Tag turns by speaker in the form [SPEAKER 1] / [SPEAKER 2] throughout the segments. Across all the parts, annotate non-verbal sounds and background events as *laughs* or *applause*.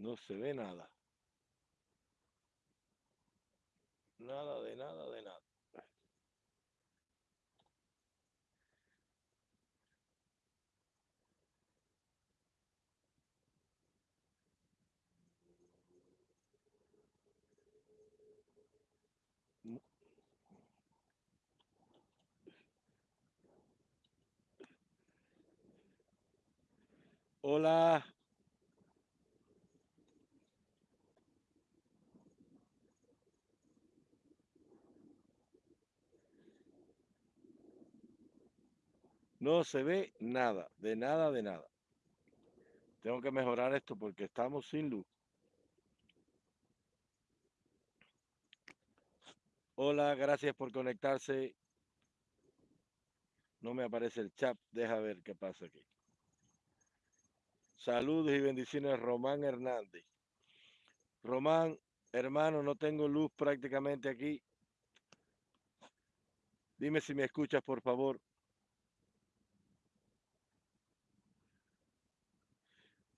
[SPEAKER 1] No se ve nada. Nada de nada de nada. Hola. No se ve nada, de nada, de nada. Tengo que mejorar esto porque estamos sin luz. Hola, gracias por conectarse. No me aparece el chat. Deja ver qué pasa aquí. Saludos y bendiciones, Román Hernández. Román, hermano, no tengo luz prácticamente aquí. Dime si me escuchas, por favor.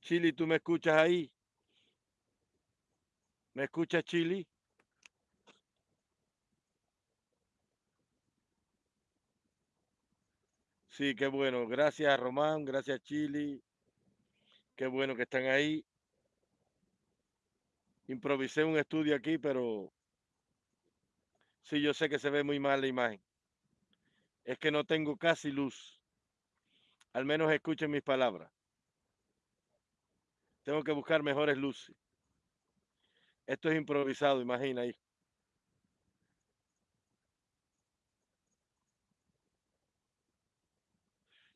[SPEAKER 1] Chili, ¿tú me escuchas ahí? ¿Me escuchas, Chili? Sí, qué bueno. Gracias, Román. Gracias, Chili. Qué bueno que están ahí. Improvisé un estudio aquí, pero sí, yo sé que se ve muy mal la imagen. Es que no tengo casi luz. Al menos escuchen mis palabras. Tengo que buscar mejores luces. Esto es improvisado, imagina ahí.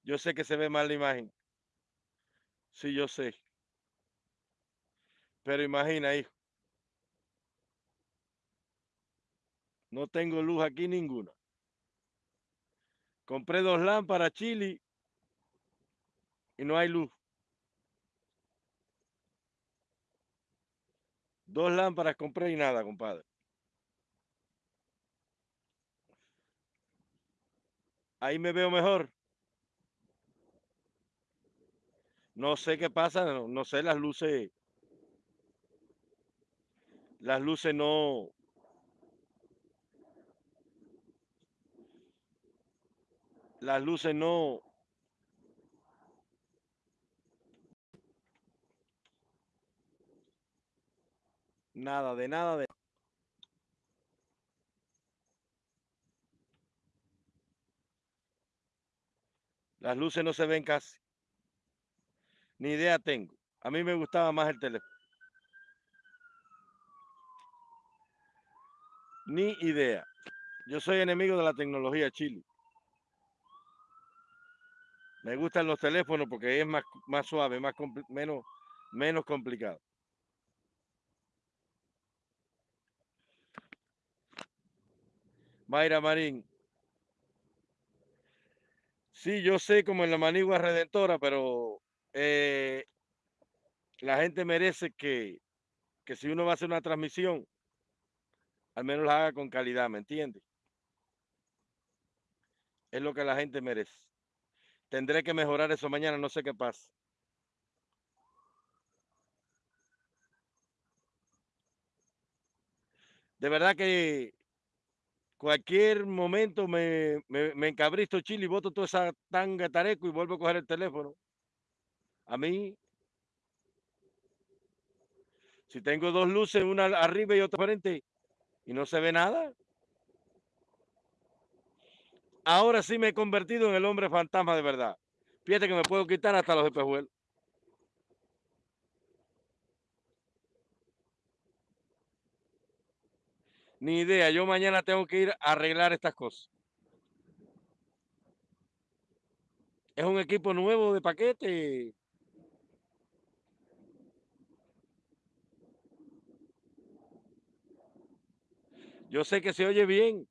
[SPEAKER 1] Yo sé que se ve mal la imagen. Sí, yo sé. Pero imagina, hijo. No tengo luz aquí ninguna. Compré dos lámparas chili y no hay luz. Dos lámparas compré y nada, compadre. Ahí me veo mejor. No sé qué pasa, no, sé las luces. Las luces no, las luces no nada de nada de las luces no se ven casi ni idea tengo. A mí me gustaba más el teléfono. Ni idea. Yo soy enemigo de la tecnología chile. Me gustan los teléfonos porque es más, más suave, más menos, menos complicado. Mayra Marín. Sí, yo sé como en la manigua redentora, pero eh, la gente merece que, que si uno va a hacer una transmisión, al menos la haga con calidad, ¿me entiende? Es lo que la gente merece. Tendré que mejorar eso mañana, no sé qué pasa. De verdad que cualquier momento me, encabristo chile y boto toda esa tanga tareco y vuelvo a coger el teléfono. A mí, si tengo dos luces, una arriba y otra frente, y no se ve nada, ahora sí me he convertido en el hombre fantasma de verdad. Fíjate que me puedo quitar hasta los espejuelos. Ni idea, yo mañana tengo que ir a arreglar estas cosas. Es un equipo nuevo de paquete. Yo sé que se oye bien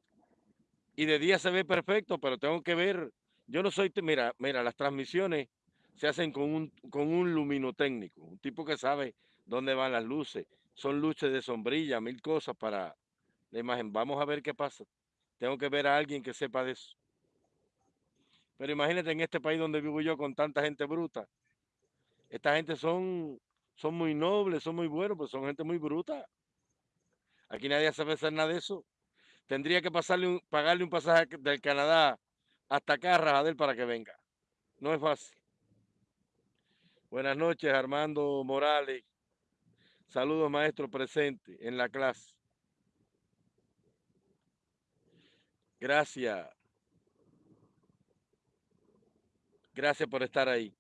[SPEAKER 1] y de día se ve perfecto, pero tengo que ver. Yo no soy, mira, mira, las transmisiones se hacen con un, con un luminotécnico, un tipo que sabe dónde van las luces. Son luces de sombrilla, mil cosas para la imagen. Vamos a ver qué pasa. Tengo que ver a alguien que sepa de eso. Pero imagínate en este país donde vivo yo con tanta gente bruta. Esta gente son son muy nobles, son muy buenos, pero son gente muy bruta. Aquí nadie sabe hacer nada de eso. Tendría que pasarle pagarle un pasaje del Canadá hasta acá a Rajadel para que venga. No es fácil. Buenas noches, Armando Morales. Saludos, maestro presente en la clase. Gracias. Gracias por estar ahí.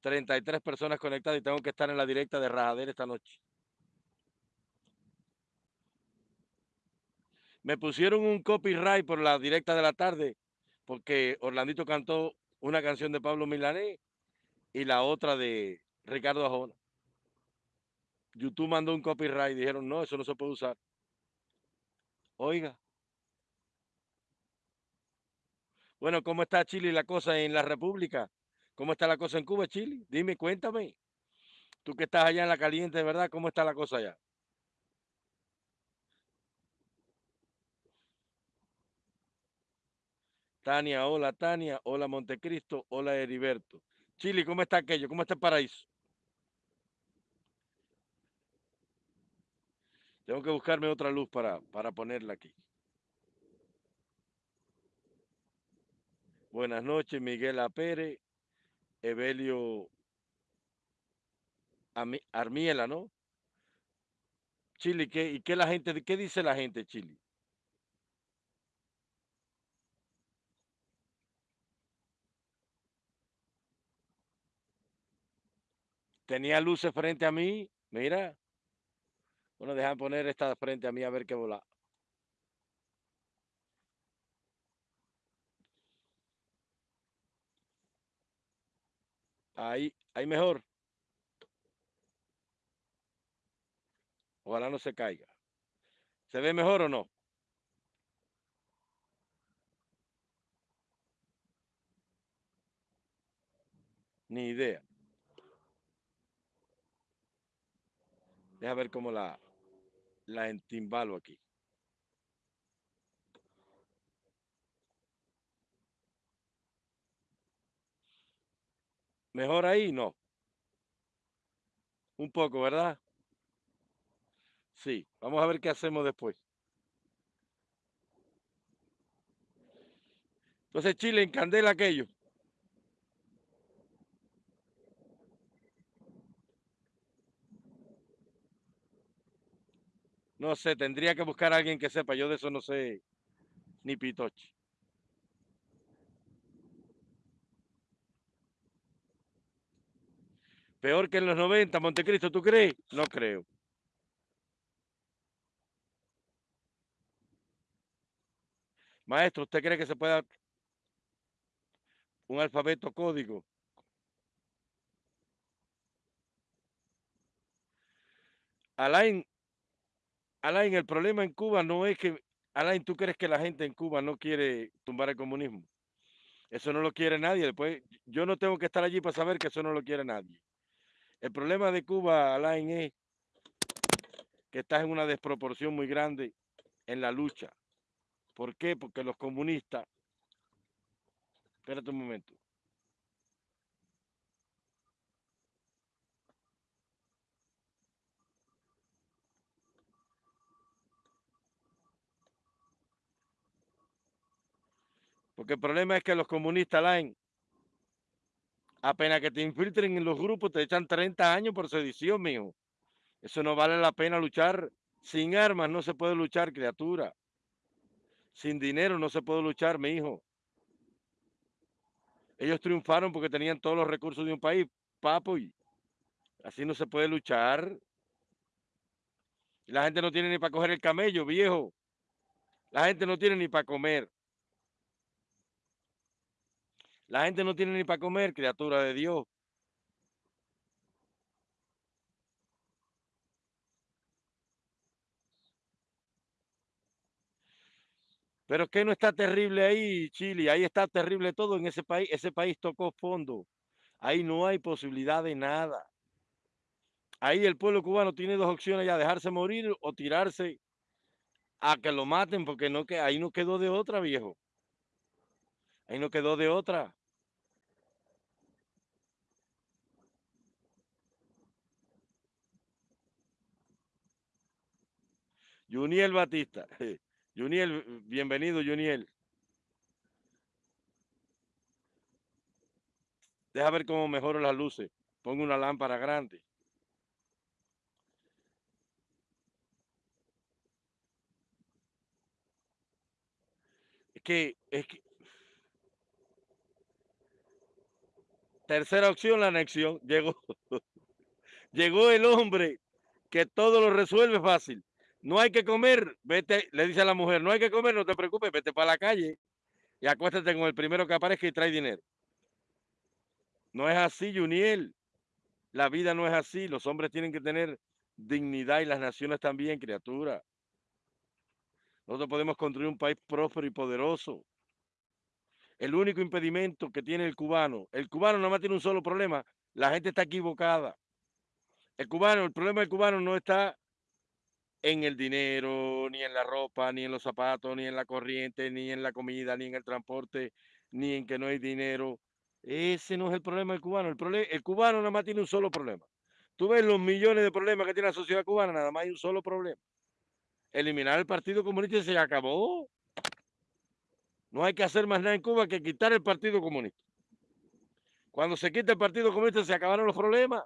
[SPEAKER 1] 33 personas conectadas y tengo que estar en la directa de Rajadel esta noche. Me pusieron un copyright por la directa de la tarde porque Orlandito cantó una canción de Pablo Milanés y la otra de Ricardo Ajona. YouTube mandó un copyright dijeron, no, eso no se puede usar. Oiga. Bueno, ¿cómo está Chile y la cosa en la República? ¿Cómo está la cosa en Cuba, Chile? Dime, cuéntame. Tú que estás allá en la caliente, ¿verdad? ¿Cómo está la cosa allá? Tania, hola Tania, hola Montecristo, hola Heriberto. Chile, ¿cómo está aquello? ¿Cómo está el paraíso? Tengo que buscarme otra luz para, para ponerla aquí. Buenas noches, Miguel Apere, Evelio Armiela, ¿no? Chile, ¿qué, ¿y qué la gente, qué dice la gente, Chile? Tenía luces frente a mí, mira. Bueno, dejan poner esta frente a mí a ver qué vola. Ahí, ahí mejor. Ojalá no se caiga. ¿Se ve mejor o no? Ni idea. Deja ver cómo la, la entimbalo aquí. Mejor ahí, no. Un poco, ¿verdad? Sí, vamos a ver qué hacemos después. Entonces Chile encandela aquello. No sé, tendría que buscar a alguien que sepa. Yo de eso no sé ni pitoche. Peor que en los 90, Montecristo, ¿tú crees? No creo. Maestro, ¿usted cree que se pueda un alfabeto código? Alain, Alain, el problema en Cuba no es que, Alain, ¿tú crees que la gente en Cuba no quiere tumbar el comunismo? Eso no lo quiere nadie. Después, yo no tengo que estar allí para saber que eso no lo quiere nadie. El problema de Cuba, Alain, es que estás en una desproporción muy grande en la lucha. ¿Por qué? Porque los comunistas... Espérate un momento. Porque el problema es que los comunistas, Alain, apenas que te infiltren en los grupos, te echan 30 años por sedición, mijo. Eso no vale la pena luchar. Sin armas no se puede luchar, criatura. Sin dinero no se puede luchar, mi hijo. Ellos triunfaron porque tenían todos los recursos de un país, papo, así no se puede luchar. La gente no tiene ni para coger el camello, viejo. La gente no tiene ni para comer. La gente no tiene ni para comer, criatura de Dios. Pero que no está terrible ahí, Chile. Ahí está terrible todo en ese país. Ese país tocó fondo. Ahí no hay posibilidad de nada. Ahí el pueblo cubano tiene dos opciones ya, dejarse morir o tirarse a que lo maten, porque no, que ahí no quedó de otra, viejo. Ahí no quedó de otra. Juniel Batista. *laughs* Juniel, bienvenido, Juniel. Deja ver cómo mejoro las luces. Pongo una lámpara grande. Es que, es que... Tercera opción, la anexión. Llegó. *laughs* Llegó el hombre que todo lo resuelve fácil. No hay que comer, vete, le dice a la mujer, no hay que comer, no te preocupes, vete para la calle y acuéstate con el primero que aparezca y trae dinero. No es así, Juniel. La vida no es así. Los hombres tienen que tener dignidad y las naciones también, criatura. Nosotros podemos construir un país próspero y poderoso. El único impedimento que tiene el cubano, el cubano nada más tiene un solo problema, la gente está equivocada. El cubano, el problema del cubano no está en el dinero, ni en la ropa, ni en los zapatos, ni en la corriente, ni en la comida, ni en el transporte, ni en que no hay dinero. Ese no es el problema del cubano. El, problema, el cubano nada más tiene un solo problema. Tú ves los millones de problemas que tiene la sociedad cubana, nada más hay un solo problema. Eliminar el Partido Comunista se acabó. No hay que hacer más nada en Cuba que quitar el Partido Comunista. Cuando se quita el Partido Comunista se acabaron los problemas.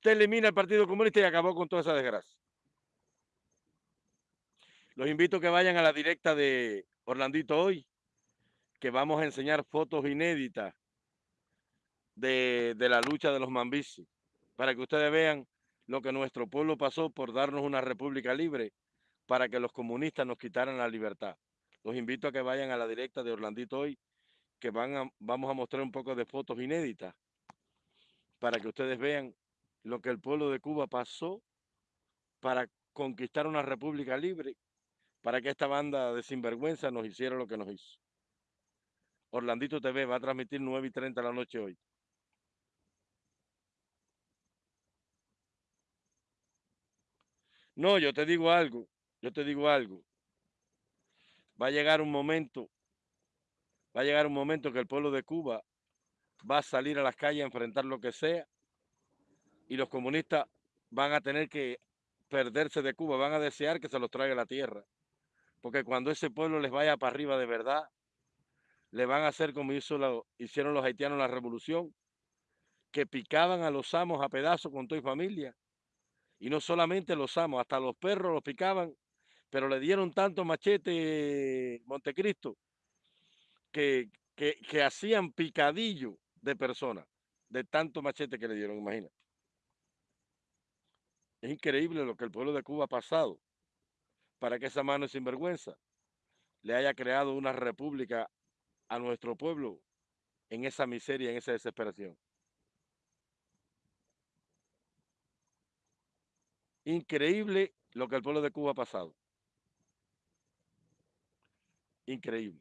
[SPEAKER 1] Usted elimina el Partido Comunista y acabó con toda esa desgracia. Los invito a que vayan a la directa de Orlandito hoy, que vamos a enseñar fotos inéditas de, de la lucha de los Mambisi, para que ustedes vean lo que nuestro pueblo pasó por darnos una república libre, para que los comunistas nos quitaran la libertad. Los invito a que vayan a la directa de Orlandito hoy, que van vamos a mostrar un poco de fotos inéditas, para que ustedes vean lo que el pueblo de Cuba pasó para conquistar una república libre, para que esta banda de sinvergüenza nos hiciera lo que nos hizo. Orlandito TV va a transmitir 9 y 30 de la noche hoy. No, yo te digo algo, yo te digo algo. Va a llegar un momento, va a llegar un momento que el pueblo de Cuba va a salir a las calles a enfrentar lo que sea y los comunistas van a tener que perderse de Cuba, van a desear que se los traiga la tierra. Porque cuando ese pueblo les vaya para arriba de verdad, le van a hacer como hizo hicieron los haitianos en la revolución, que picaban a los amos a pedazos con toda familia. Y no solamente los amos, hasta los perros los picaban, pero le dieron tanto machete Montecristo que, que, que hacían picadillo de personas, de tanto machete que le dieron, imagínate. Es increíble lo que el pueblo de Cuba ha pasado para que esa mano sinvergüenza le haya creado una república a nuestro pueblo en esa miseria, en esa desesperación. Increíble lo que el pueblo de Cuba ha pasado. Increíble.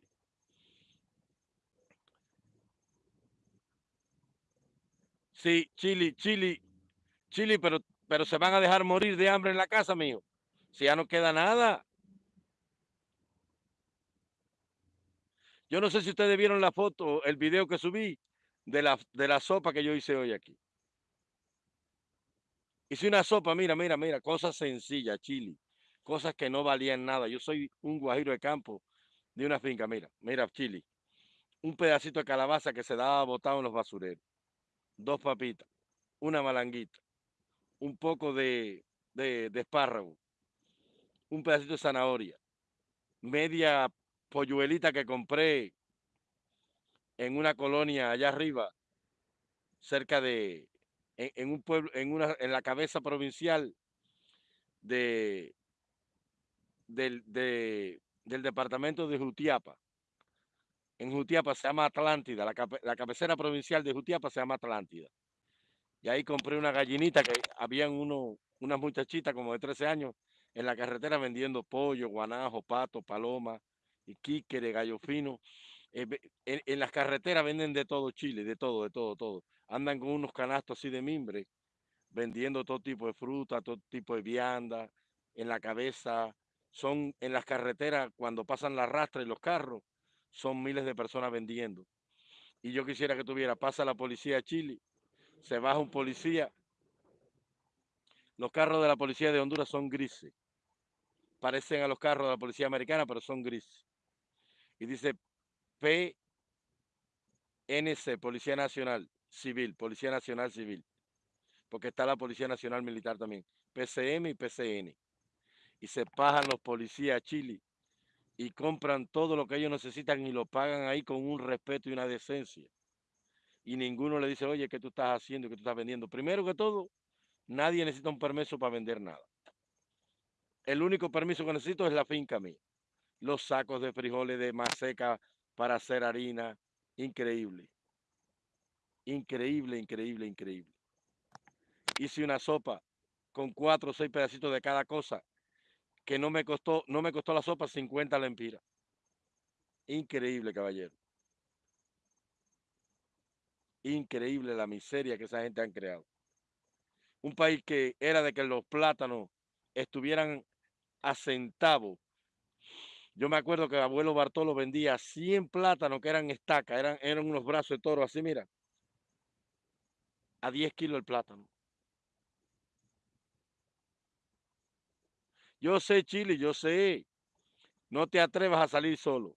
[SPEAKER 1] Sí, Chile, Chile, Chile, pero pero se van a dejar morir de hambre en la casa, mío. Si ya no queda nada. Yo no sé si ustedes vieron la foto, el video que subí de la, de la sopa que yo hice hoy aquí. Hice una sopa, mira, mira, mira, cosas sencillas, chili, cosas que no valían nada. Yo soy un guajiro de campo de una finca, mira, mira, chili. Un pedacito de calabaza que se daba botado en los basureros. Dos papitas, una malanguita, un poco de, de, espárrago, un pedacito de zanahoria, media polluelita que compré en una colonia allá arriba, cerca de, en, un pueblo, en, una, en la cabeza provincial de, del, de, del departamento de Jutiapa. En Jutiapa se llama Atlántida, la, la cabecera provincial de Jutiapa se llama Atlántida. Y ahí compré una gallinita que habían uno, unas muchachitas como de 13 años en la carretera vendiendo pollo, guanajo, pato, paloma, y de gallo fino. Eh, en, las carreteras venden de todo Chile, de todo, de todo, todo. Andan con unos canastos así de mimbre, vendiendo todo tipo de fruta, todo tipo de vianda, en la cabeza. Son en las carreteras, cuando pasan la rastra y los carros, son miles de personas vendiendo. Y yo quisiera que tuviera, pasa la policía de Chile se baja un policía Los carros de la policía de Honduras son grises. Parecen a los carros de la policía americana, pero son grises. Y dice PNC, Policía Nacional Civil, Policía Nacional Civil. Porque está la Policía Nacional Militar también. PCM y PCN. Y se pajan los policías a Chile y compran todo lo que ellos necesitan y lo pagan ahí con un respeto y una decencia. Y ninguno le dice, oye, ¿qué tú estás haciendo? ¿Qué tú estás vendiendo? Primero que todo, nadie necesita un permiso para vender nada. El único permiso que necesito es la finca mía. Los sacos de frijoles de maseca para hacer harina. Increíble. Increíble, increíble, increíble. Hice una sopa con cuatro o seis pedacitos de cada cosa que no me costó, no me costó la sopa 50 lempiras. Increíble, caballero. Increíble la miseria que esa gente han creado. Un país que era de que los plátanos estuvieran a centavos. Yo me acuerdo que el abuelo Bartolo vendía 100 plátanos que eran estacas, eran, eran unos brazos de toro así, mira. A 10 kilos el plátano. Yo sé, Chile, yo sé. No te atrevas a salir solo.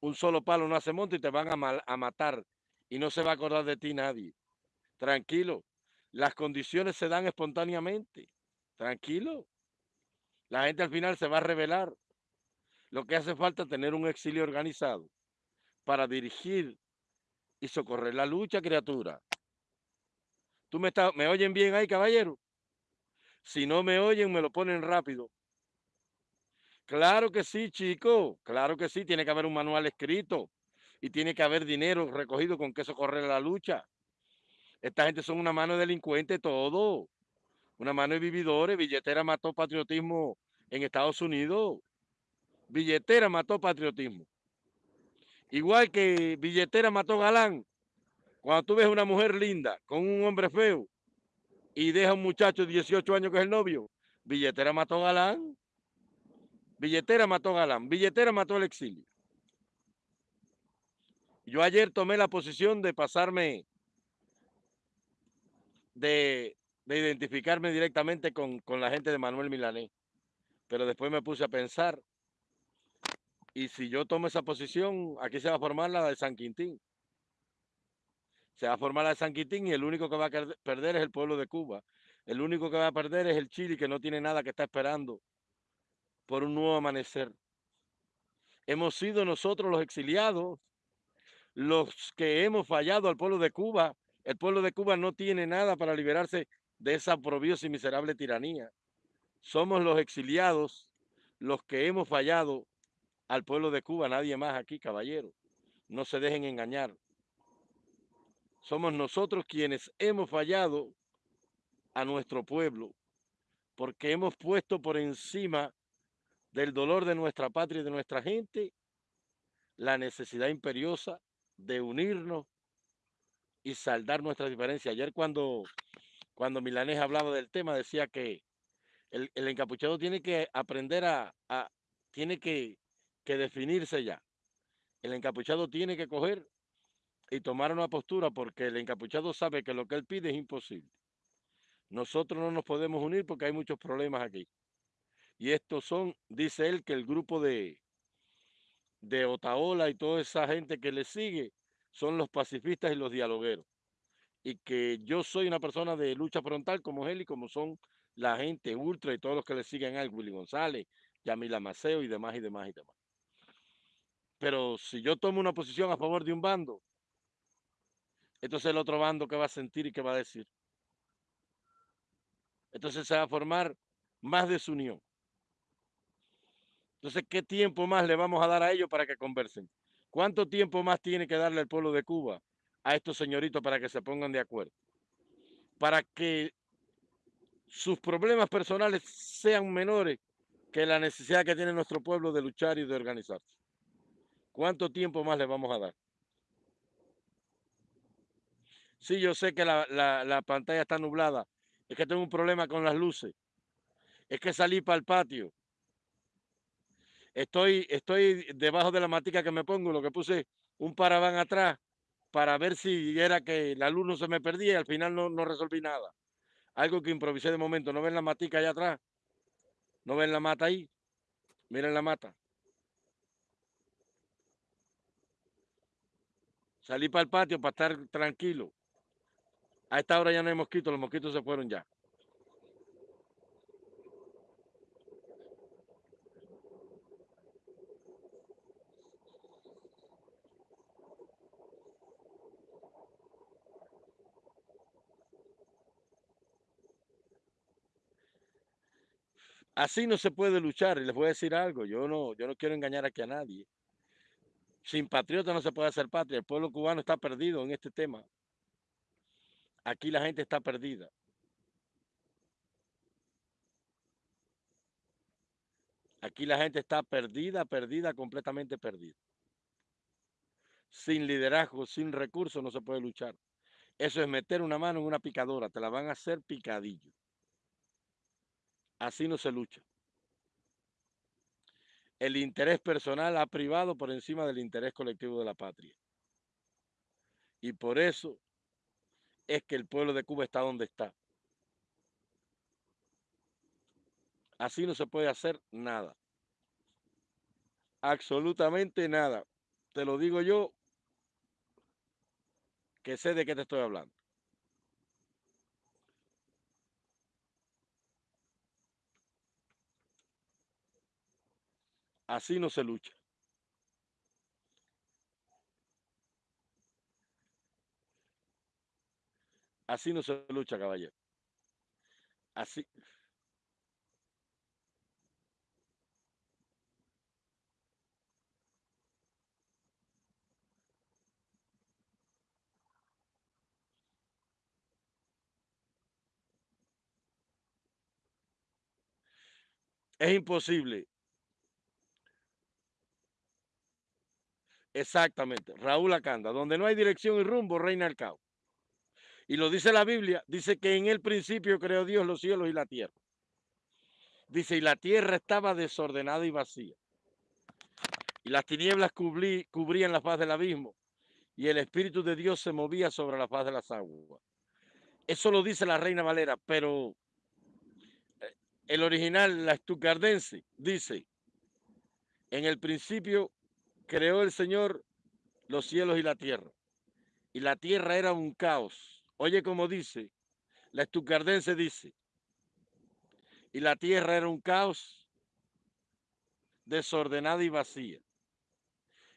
[SPEAKER 1] Un solo palo no hace monte y te van a, a matar y no se va a acordar de ti nadie. Tranquilo. Las condiciones se dan espontáneamente. Tranquilo. La gente al final se va a revelar. Lo que hace falta es tener un exilio organizado para dirigir y socorrer la lucha, criatura. ¿Tú me, está, me oyen bien ahí, caballero? Si no me oyen, me lo ponen rápido. Claro que sí, chico. Claro que sí. Tiene que haber un manual escrito. Y tiene que haber dinero recogido con que socorrer la lucha. Esta gente son una mano de delincuente todo. Una mano de vividores. Billetera mató patriotismo en Estados Unidos. Billetera mató patriotismo. Igual que billetera mató galán. Cuando tú ves una mujer linda con un hombre feo, y deja un muchacho de 18 años que es el novio. Billetera mató Galán. Billetera mató Galán. Billetera mató el exilio. Yo ayer tomé la posición de pasarme, de, identificarme directamente con, con la gente de Manuel Milanés. Pero después me puse a pensar, y si yo tomo esa posición, aquí se va a formar la de San Quintín se va a formar la de San Quitín y el único que va a perder es el pueblo de Cuba. El único que va a perder es el Chile que no tiene nada que está esperando por un nuevo amanecer. Hemos sido nosotros los exiliados, los que hemos fallado al pueblo de Cuba. El pueblo de Cuba no tiene nada para liberarse de esa probiosa y miserable tiranía. Somos los exiliados los que hemos fallado al pueblo de Cuba, nadie más aquí, caballero. No se dejen engañar somos nosotros quienes hemos fallado a nuestro pueblo, porque hemos puesto por encima del dolor de nuestra patria y de nuestra gente la necesidad imperiosa de unirnos y saldar nuestras diferencias. Ayer cuando, cuando Milanés hablaba del tema decía que el, encapuchado tiene que aprender a, a tiene que, que definirse ya. El encapuchado tiene que coger y tomar una postura porque el encapuchado sabe que lo que él pide es imposible. Nosotros no nos podemos unir porque hay muchos problemas aquí. Y estos son, dice él, que el grupo de, de Otaola y toda esa gente que le sigue son los pacifistas y los dialogueros. Y que yo soy una persona de lucha frontal como él y como son la gente ultra y todos los que le siguen a él, Willy González, Yamila Maceo y demás y demás y demás. Pero si yo tomo una posición a favor de un bando, entonces el otro bando que va a sentir y que va a decir. Entonces se va a formar más desunión. Entonces, ¿qué tiempo más le vamos a dar a ellos para que conversen? ¿Cuánto tiempo más tiene que darle el pueblo de Cuba a estos señoritos para que se pongan de acuerdo? Para que sus problemas personales sean menores que la necesidad que tiene nuestro pueblo de luchar y de organizarse. ¿Cuánto tiempo más le vamos a dar? Sí, yo sé que la, pantalla está nublada. Es que tengo un problema con las luces. Es que salí para el patio. Estoy, estoy debajo de la matica que me pongo, lo que puse un paraván atrás para ver si era que la luz no se me perdía y al final no, no resolví nada. Algo que improvisé de momento. ¿No ven la matica allá atrás? ¿No ven la mata ahí? Miren la mata. Salí para el patio para estar tranquilo. A esta hora ya no hay mosquitos, los mosquitos se fueron ya. Así no se puede luchar. Y les voy a decir algo. Yo no, yo no quiero engañar aquí a nadie. Sin patriota no se puede hacer patria. El pueblo cubano está perdido en este tema. Aquí la gente está perdida. Aquí la gente está perdida, perdida, completamente perdida. Sin liderazgo, sin recursos no se puede luchar. Eso es meter una mano en una picadora. Te la van a hacer picadillo. Así no se lucha. El interés personal ha privado por encima del interés colectivo de la patria. Y por eso es que el pueblo de Cuba está donde está. Así no se puede hacer nada. Absolutamente nada. Te lo digo yo, que sé de qué te estoy hablando. Así no se lucha. Así no se lucha, caballero. Así. Es imposible Exactamente, Raúl Acanda, donde no hay dirección y rumbo, reina el caos. Y lo dice la Biblia, dice que en el principio creó Dios los cielos y la tierra. Dice, y la tierra estaba desordenada y vacía. Y las tinieblas cubrían la faz del abismo. Y el Espíritu de Dios se movía sobre la faz de las aguas. Eso lo dice la Reina Valera, pero eh, el original, la estucardense, dice, en el principio creó el Señor los cielos y la tierra. Y la tierra era un caos. Oye como dice, la estucardense dice, y la tierra era un caos desordenada y vacía.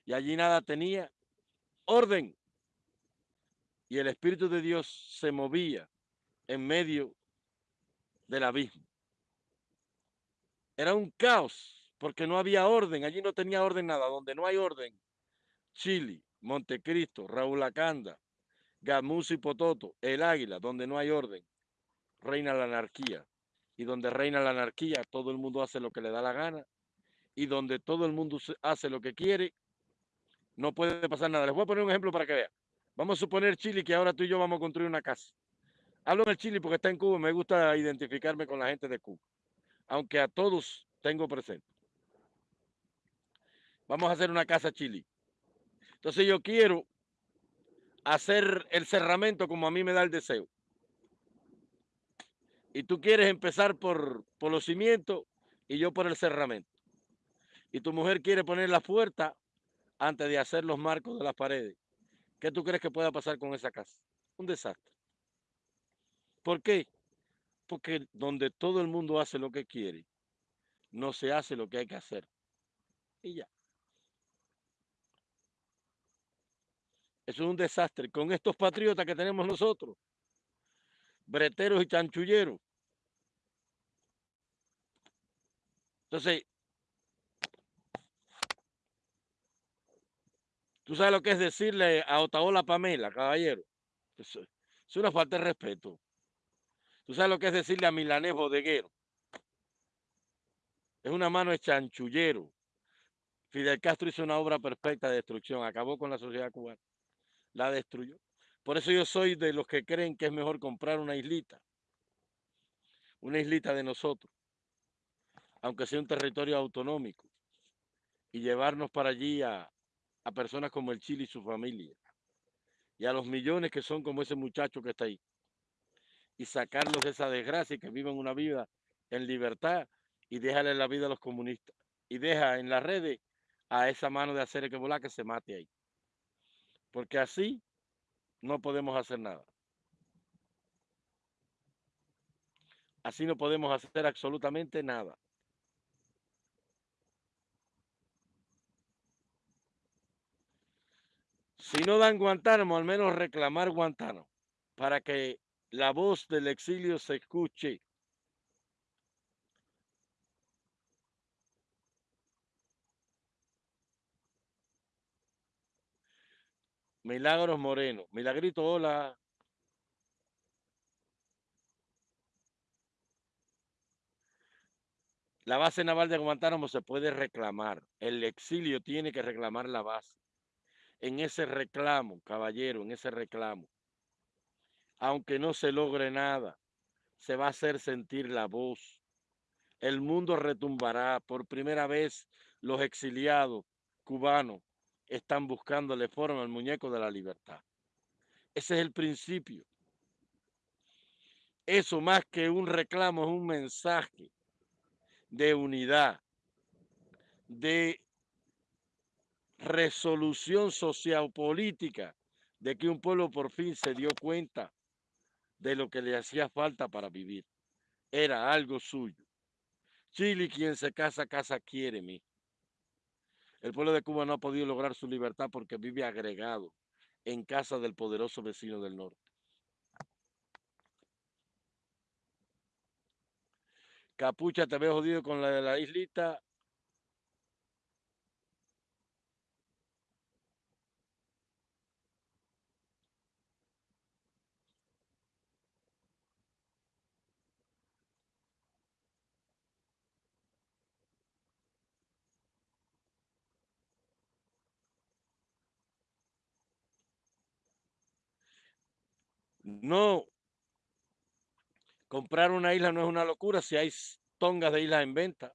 [SPEAKER 1] Y allí nada tenía orden. Y el Espíritu de Dios se movía en medio del abismo. Era un caos porque no había orden, allí no tenía orden nada, donde no hay orden, Chile, Montecristo, Raúl Acanda, Gamusi Pototo, El Águila, donde no hay orden, reina la anarquía. Y donde reina la anarquía, todo el mundo hace lo que le da la gana. Y donde todo el mundo hace lo que quiere, no puede pasar nada. Les voy a poner un ejemplo para que vean. Vamos a suponer, Chile, que ahora tú y yo vamos a construir una casa. Hablo en el Chile porque está en Cuba, me gusta identificarme con la gente de Cuba. Aunque a todos tengo presente. Vamos a hacer una casa chili. Entonces yo quiero hacer el cerramento como a mí me da el deseo. Y tú quieres empezar por, por los cimientos y yo por el cerramento. Y tu mujer quiere poner la puerta antes de hacer los marcos de las paredes. ¿Qué tú crees que pueda pasar con esa casa? Un desastre. ¿Por qué? Porque donde todo el mundo hace lo que quiere, no se hace lo que hay que hacer. Y ya. Eso es un desastre. Con estos patriotas que tenemos nosotros, breteros y chanchulleros. Entonces, tú sabes lo que es decirle a Otaola Pamela, caballero. Es una falta de respeto. Tú sabes lo que es decirle a Milanés Bodeguero. Es una mano de chanchullero. Fidel Castro hizo una obra perfecta de destrucción, acabó con la sociedad cubana la destruyó. Por eso yo soy de los que creen que es mejor comprar una islita, una islita de nosotros, aunque sea un territorio autonómico, y llevarnos para allí a, personas como el Chile y su familia, y a los millones que son como ese muchacho que está ahí. y sacarlos de esa desgracia y que vivan una vida en libertad y déjale la vida a los comunistas. Y deja en las redes a esa mano de hacer que volar que se mate ahí. Porque así no podemos hacer nada. Así no podemos hacer absolutamente nada. Si no dan Guantánamo, al menos reclamar Guantánamo para que la voz del exilio se escuche. Milagros Moreno. Milagrito, hola. La base naval de Guantánamo se puede reclamar. El exilio tiene que reclamar la base. En ese reclamo, caballero, en ese reclamo, aunque no se logre nada, se va a hacer sentir la voz. El mundo retumbará. Por primera vez los exiliados cubanos están buscándole forma al muñeco de la libertad. Ese es el principio. Eso más que un reclamo es un mensaje de unidad, de resolución sociopolítica, de que un pueblo por fin se dio cuenta de lo que le hacía falta para vivir. Era algo suyo. Chile, quien se casa, casa quiere mí. El pueblo de Cuba no ha podido lograr su libertad porque vive agregado en casa del poderoso vecino del norte. Capucha, te veo jodido con la de la islita. No, comprar una isla no es una locura si hay tongas de islas en venta.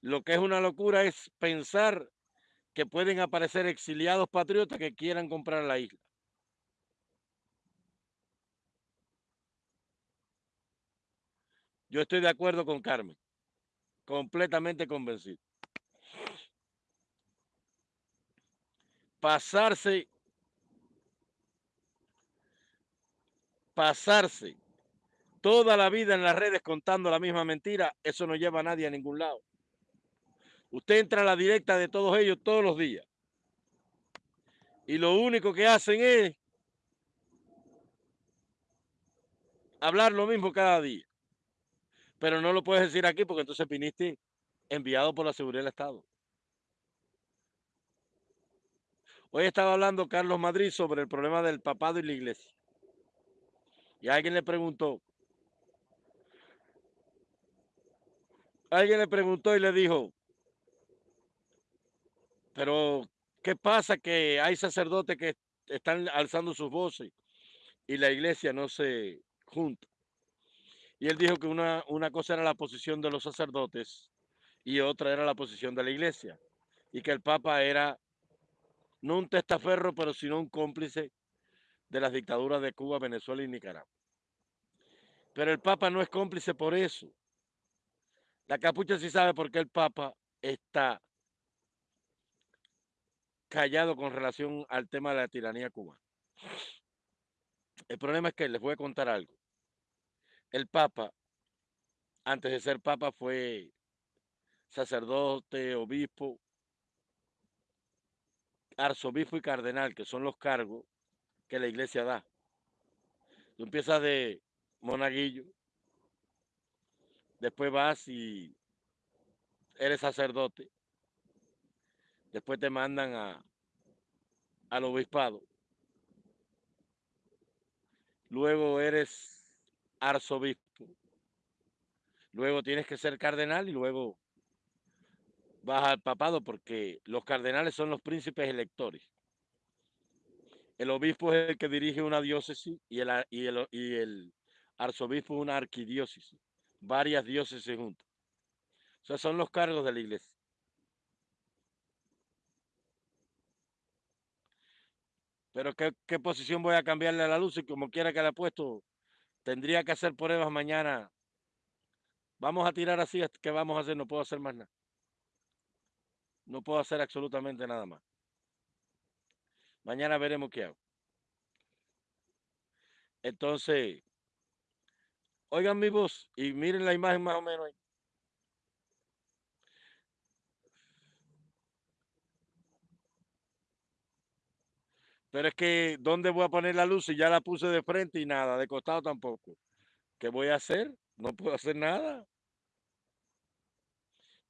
[SPEAKER 1] Lo que es una locura es pensar que pueden aparecer exiliados patriotas que quieran comprar la isla. Yo estoy de acuerdo con Carmen, completamente convencido. Pasarse, pasarse toda la vida en las redes contando la misma mentira, eso no lleva a nadie a ningún lado. Usted entra a la directa de todos ellos todos los días. Y lo único que hacen es hablar lo mismo cada día. Pero no lo puedes decir aquí porque entonces viniste enviado por la seguridad del Estado. Hoy estaba hablando Carlos Madrid sobre el problema del papado y la iglesia. Y alguien le preguntó, alguien le preguntó y le dijo, pero ¿qué pasa que hay sacerdotes que están alzando sus voces y la iglesia no se junta? Y él dijo que una, una cosa era la posición de los sacerdotes y otra era la posición de la iglesia. Y que el Papa era no un testaferro, pero sino un cómplice de las dictaduras de Cuba, Venezuela y Nicaragua. Pero el Papa no es cómplice por eso. La capucha sí sabe por qué el Papa está callado con relación al tema de la tiranía cubana. El problema es que les voy a contar algo. El Papa, antes de ser Papa, fue sacerdote, obispo, arzobispo y cardenal, que son los cargos que la iglesia da. Tú empiezas de monaguillo, después vas y eres sacerdote, después te mandan a, al obispado, luego eres arzobispo, luego tienes que ser cardenal y luego vas al papado porque los cardenales son los príncipes electores. El obispo es el que dirige una diócesis y el, y el, y el arzobispo una arquidiócesis varias diócesis juntas. O sea, son los cargos de la iglesia. Pero ¿qué, posición voy a cambiarle a la luz? Y como quiera que le ha puesto, Tendría que hacer pruebas mañana. Vamos a tirar así, ¿qué vamos a hacer? No puedo hacer más nada. No puedo hacer absolutamente nada más. Mañana veremos qué hago. Entonces, oigan mi voz y miren la imagen más o menos ahí. Pero es que, ¿dónde voy a poner la luz si ya la puse de frente y nada, de costado tampoco? ¿Qué voy a hacer? No puedo hacer nada.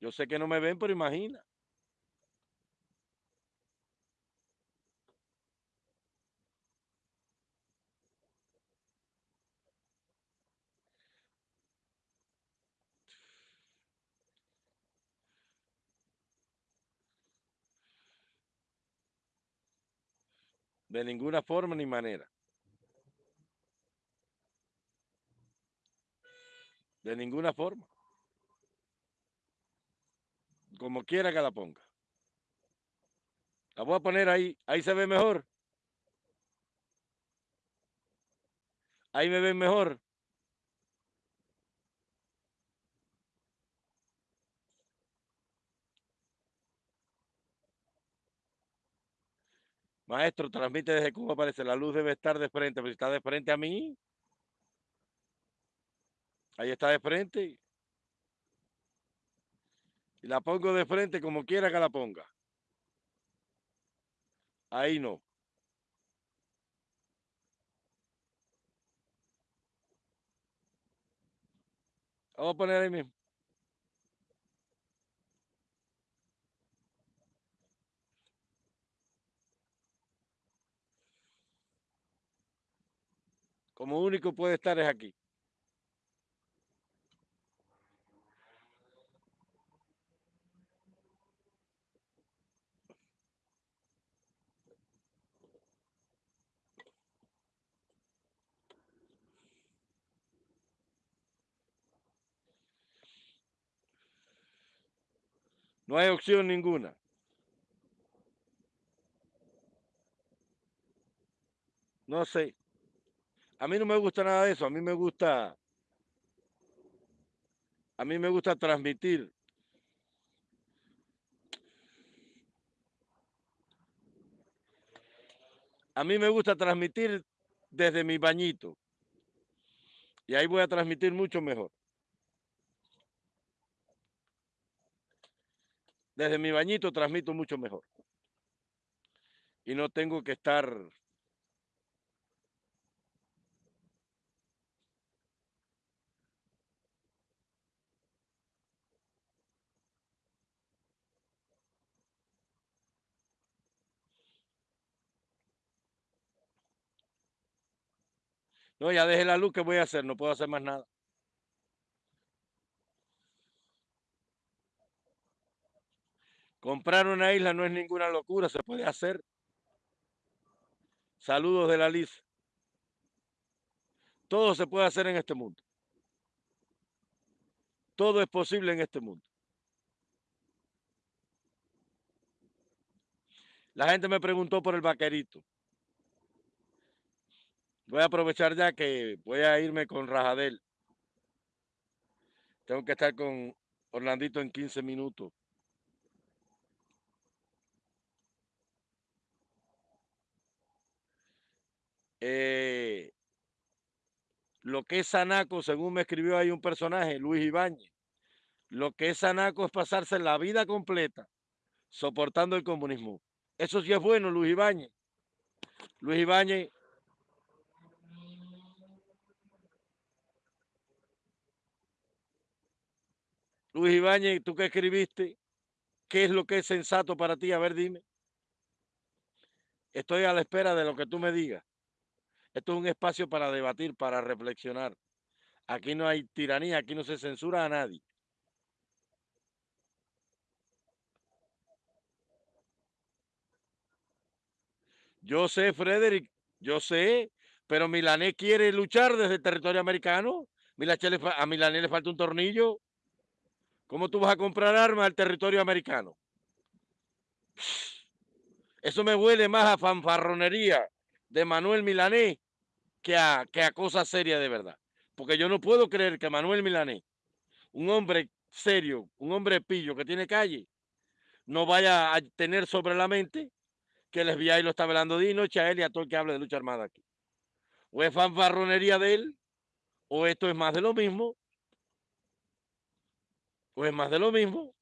[SPEAKER 1] Yo sé que no me ven, pero imagina. De ninguna forma ni manera. De ninguna forma. Como quiera que la ponga. La voy a poner ahí. Ahí se ve mejor. Ahí me ven mejor. Maestro, transmite desde Cuba, parece. La luz debe estar de frente, pero si está de frente a mí. Ahí está de frente. Y la pongo de frente como quiera que la ponga. Ahí no. Vamos a poner ahí mismo. Como único puede estar es aquí. No hay opción ninguna. No sé. A mí no me gusta nada de eso. A mí me gusta. A mí me gusta transmitir. A mí me gusta transmitir desde mi bañito. Y ahí voy a transmitir mucho mejor. Desde mi bañito transmito mucho mejor. Y no tengo que estar No, ya dejé la luz, ¿qué voy a hacer? No puedo hacer más nada. Comprar una isla no es ninguna locura, se puede hacer. Saludos de la Liz. Todo se puede hacer en este mundo. Todo es posible en este mundo. La gente me preguntó por el vaquerito. Voy a aprovechar ya que voy a irme con Rajadel. Tengo que estar con Orlandito en 15 minutos. Eh, lo que es Sanaco, según me escribió ahí un personaje, Luis Ibáñez, lo que es Sanaco es pasarse la vida completa soportando el comunismo. Eso sí es bueno, Luis Ibáñez. Luis Ibáñez Luis Ibáñez, ¿tú qué escribiste? ¿Qué es lo que es sensato para ti? A ver, dime. Estoy a la espera de lo que tú me digas. Esto es un espacio para debatir, para reflexionar. Aquí no hay tiranía, aquí no se censura a nadie. Yo sé, Frederick, yo sé, pero Milané quiere luchar desde el territorio americano. A Milané le falta un tornillo. ¿Cómo tú vas a comprar armas al territorio americano? Eso me huele más a fanfarronería de Manuel Milanés que a, que a cosa seria de verdad. porque yo no puedo creer que Manuel Milanés, un hombre serio, un hombre pillo que tiene calle, no vaya a tener sobre la mente que el FBI lo está velando de noche a él y a todo el que hable de lucha armada aquí. O es fanfarronería de él, o esto es más de lo mismo, o es más de lo mismo.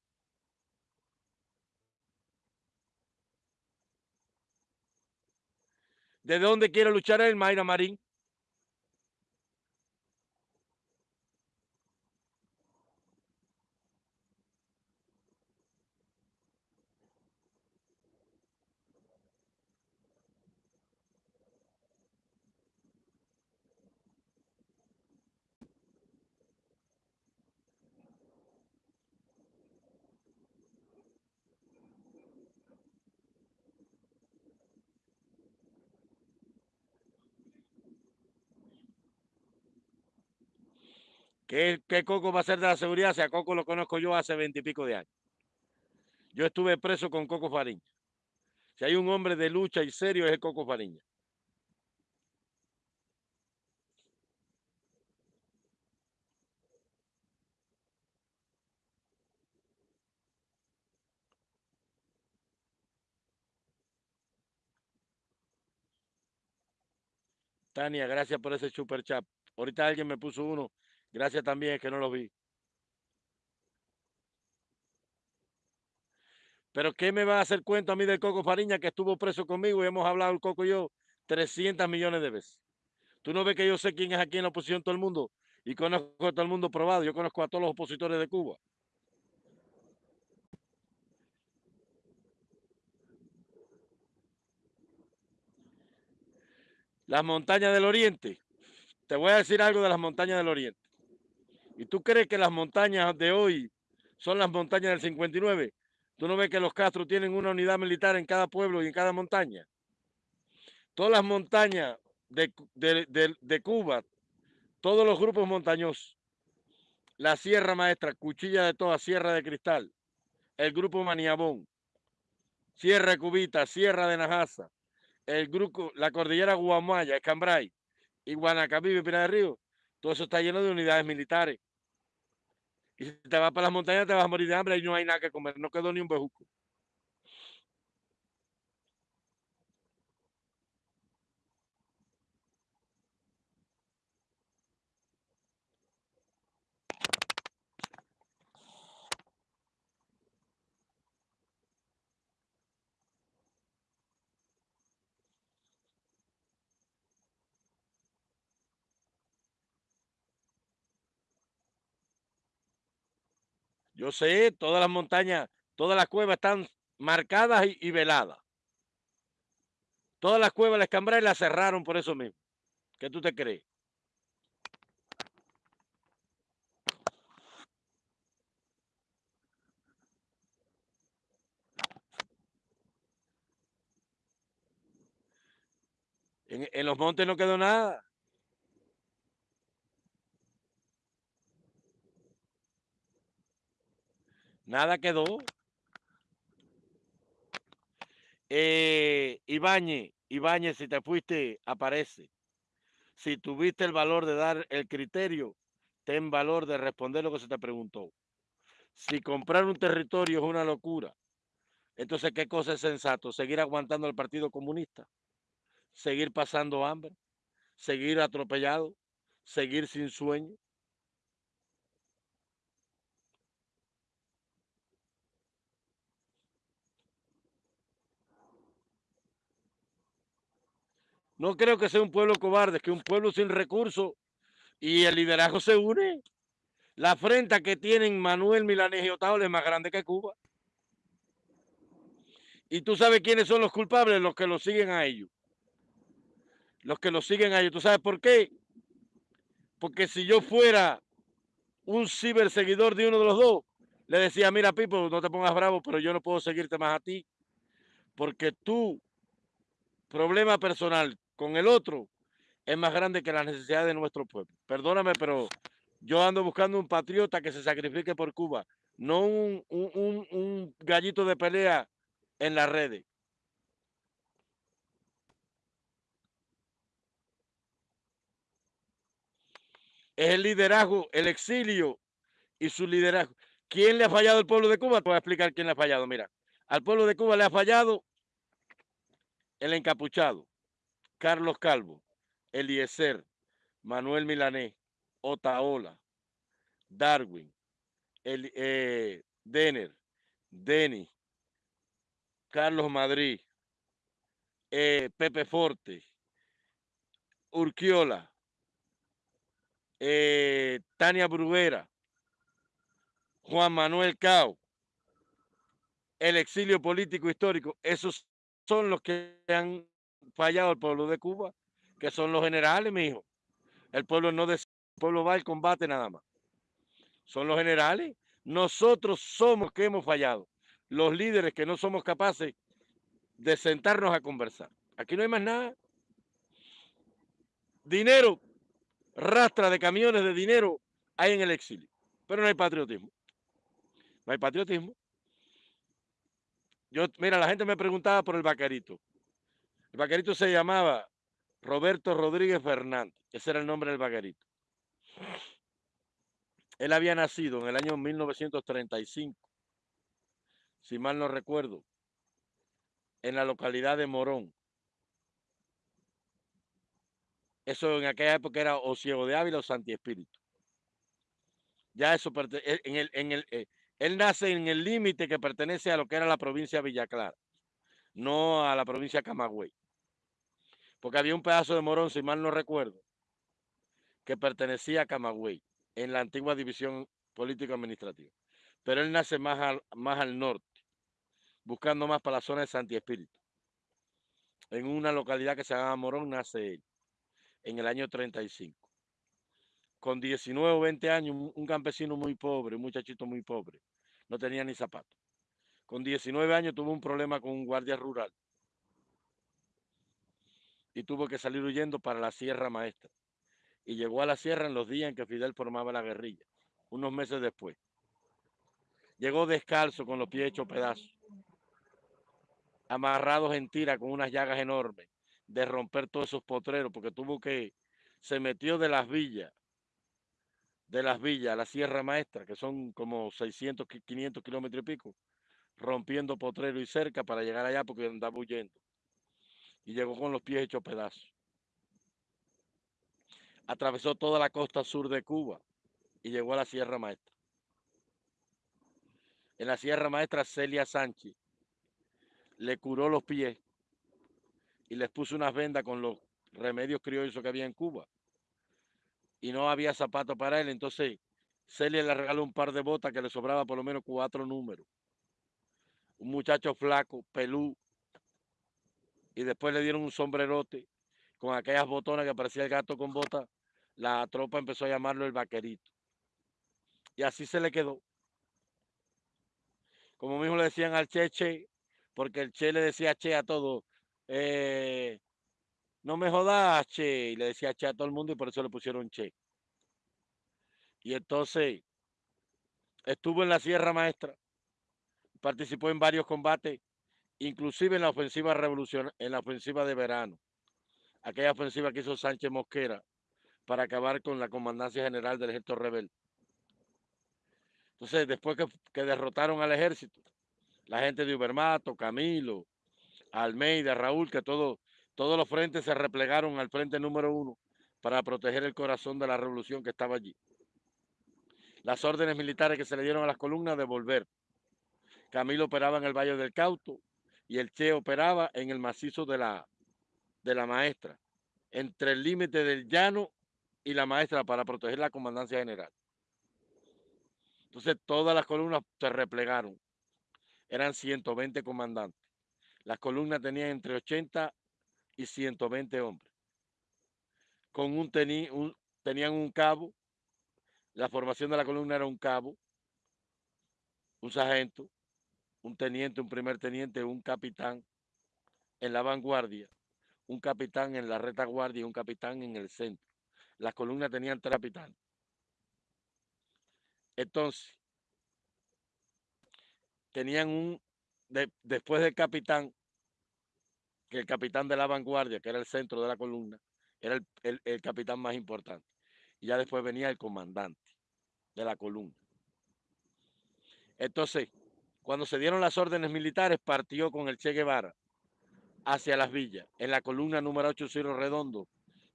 [SPEAKER 1] ¿De dónde quiere luchar el Mayra Marín? ¿Qué, ¿Qué, Coco va a ser de la seguridad? Si a Coco lo conozco yo hace veintipico de años. Yo estuve preso con Coco Fariña. Si hay un hombre de lucha y serio es el Coco Fariña. Tania, gracias por ese super chat. Ahorita alguien me puso uno. Gracias también, que no lo vi. Pero ¿qué me va a hacer cuento a mí del Coco Fariña que estuvo preso conmigo y hemos hablado el Coco y yo 300 millones de veces? Tú no ves que yo sé quién es aquí en la oposición todo el mundo y conozco a todo el mundo probado. Yo conozco a todos los opositores de Cuba. Las montañas del Oriente. Te voy a decir algo de las montañas del Oriente. ¿Y tú crees que las montañas de hoy son las montañas del 59? ¿Tú no ves que los Castro tienen una unidad militar en cada pueblo y en cada montaña? Todas las montañas de, de, de, Cuba, todos los grupos montañosos, la Sierra Maestra, Cuchilla de Toda, Sierra de Cristal, el grupo Maniabón, Sierra Cubita, Sierra de Najasa, el grupo, la cordillera Guamaya, Escambray y Guanacabibe Pina de Río, todo eso está lleno de unidades militares. Y si te vas para las montañas te vas a morir de hambre y no hay nada que comer, no quedó ni un bejuco. Yo sé, todas las montañas, todas las cuevas están marcadas y, veladas. Todas las cuevas las Cambrai las cerraron por eso mismo. ¿Qué tú te crees? En, los montes no quedó nada. Nada quedó. Eh, Ibañez, si te fuiste, aparece. Si tuviste el valor de dar el criterio, ten valor de responder lo que se te preguntó. Si comprar un territorio es una locura, entonces, ¿qué cosa es sensato? ¿Seguir aguantando al Partido Comunista? ¿Seguir pasando hambre? ¿Seguir atropellado? ¿Seguir sin sueño? No creo que sea un pueblo cobarde, que un pueblo sin recursos y el liderazgo se une. La afrenta que tienen Manuel Milanés y Otaola es más grande que Cuba. Y tú sabes quiénes son los culpables, los que los siguen a ellos. Los que los siguen a ellos. ¿Tú sabes por qué? Porque si yo fuera un ciberseguidor de uno de los dos, le decía, mira, Pipo, no te pongas bravo, pero yo no puedo seguirte más a ti. Porque tu problema personal con el otro es más grande que la necesidad de nuestro pueblo. Perdóname, pero yo ando buscando un patriota que se sacrifique por Cuba, no un, un, un gallito de pelea en las redes. es el liderazgo, el exilio y su liderazgo. ¿Quién le ha fallado al pueblo de Cuba? Te voy a explicar quién le ha fallado. Mira, al pueblo de Cuba le ha fallado el encapuchado, Carlos Calvo, Eliezer, Manuel Milanés, Otaola, Darwin, el, eh, Denner, Denny, Carlos Madrid, eh, Pepe Forte, Urquiola, eh, Tania Bruguera, Juan Manuel Cao, el exilio político histórico, esos son los que han fallado al pueblo de Cuba, que son los generales, mi hijo. El pueblo no decide, el pueblo va al combate nada más. Son los generales. Nosotros somos que hemos fallado. Los líderes que no somos capaces de sentarnos a conversar. Aquí no hay más nada. Dinero, rastra de camiones de dinero hay en el exilio. Pero no hay patriotismo. No hay patriotismo. Yo, mira, la gente me preguntaba por el vaquerito. El vaquerito se llamaba Roberto Rodríguez Fernández. Ese era el nombre del vaquerito. Él había nacido en el año 1935, si mal no recuerdo, en la localidad de Morón. Eso en aquella época era o Ciego de Ávila o Santi Espíritu. Ya eso, e, en el, en el, eh, él nace en el límite que pertenece a lo que era la provincia de Villa Clara, no a la provincia de Camagüey. Porque había un pedazo de Morón, si mal no recuerdo, que pertenecía a Camagüey, en la antigua división político-administrativa. Pero él nace más al, más al norte, buscando más para la zona de Santi Espíritu. En una localidad que se llama Morón nace él, en el año 35. Con 19 o 20 años, un campesino muy pobre, un muchachito muy pobre, no tenía ni zapatos. Con 19 años tuvo un problema con un guardia rural y tuvo que salir huyendo para la Sierra Maestra y llegó a la sierra en los días en que Fidel formaba la guerrilla, unos meses después. Llegó descalzo con los pies hechos pedazos, amarrados en tira con unas llagas enormes de romper todos esos potreros, porque tuvo que, se metió de las villas, de las villas a la Sierra Maestra, que son como 600, 500 kilómetros y pico, rompiendo potrero y cerca para llegar allá porque andaba huyendo. Y llegó con los pies hechos pedazos atravesó toda la costa sur de Cuba y llegó a la Sierra Maestra. En la Sierra Maestra, Celia Sánchez le curó los pies y les puso unas vendas con los remedios criollos que había en Cuba. Y no había zapatos para él, entonces Celia le regaló un par de botas que le sobraba por lo menos cuatro números. Un muchacho flaco, pelú, y después le dieron un sombrerote con aquellas botonas que parecía el gato con botas la tropa empezó a llamarlo el vaquerito. Y así se le quedó. Como mismo le decían al Che Che, porque el Che le decía Che a todo. Eh, no me jodas, Che. Y le decía Che a todo el mundo y por eso le pusieron Che. Y entonces estuvo en la Sierra Maestra, participó en varios combates, inclusive en la ofensiva revolución, en la ofensiva de verano, aquella ofensiva que hizo Sánchez Mosquera para acabar con la comandancia general del ejército rebelde. Entonces, después que, derrotaron al ejército, la gente de Ubermato, Camilo, Almeida, Raúl, que todo, todos los frentes se replegaron al frente número uno para proteger el corazón de la revolución que estaba allí. Las órdenes militares que se le dieron a las columnas de volver. Camilo operaba en el Valle del Cauto y el Che operaba en el macizo de la, de la Maestra, entre el límite del llano y la maestra para proteger la comandancia general. Entonces todas las columnas se replegaron. Eran 120 comandantes. Las columnas tenían entre 80 y 120 hombres. Con un, un tenían un cabo. La formación de la columna era un cabo, un sargento, un teniente, un primer teniente, un capitán en la vanguardia, un capitán en la retaguardia y un capitán en el centro las columnas tenían tres capitanes. Entonces, tenían un, después del capitán, que el capitán de la vanguardia, que era el centro de la columna, era el, capitán más importante. y ya después venía el comandante de la columna. Entonces, cuando se dieron las órdenes militares, partió con el Che Guevara hacia las villas, en la columna número 8 Ciro Redondo,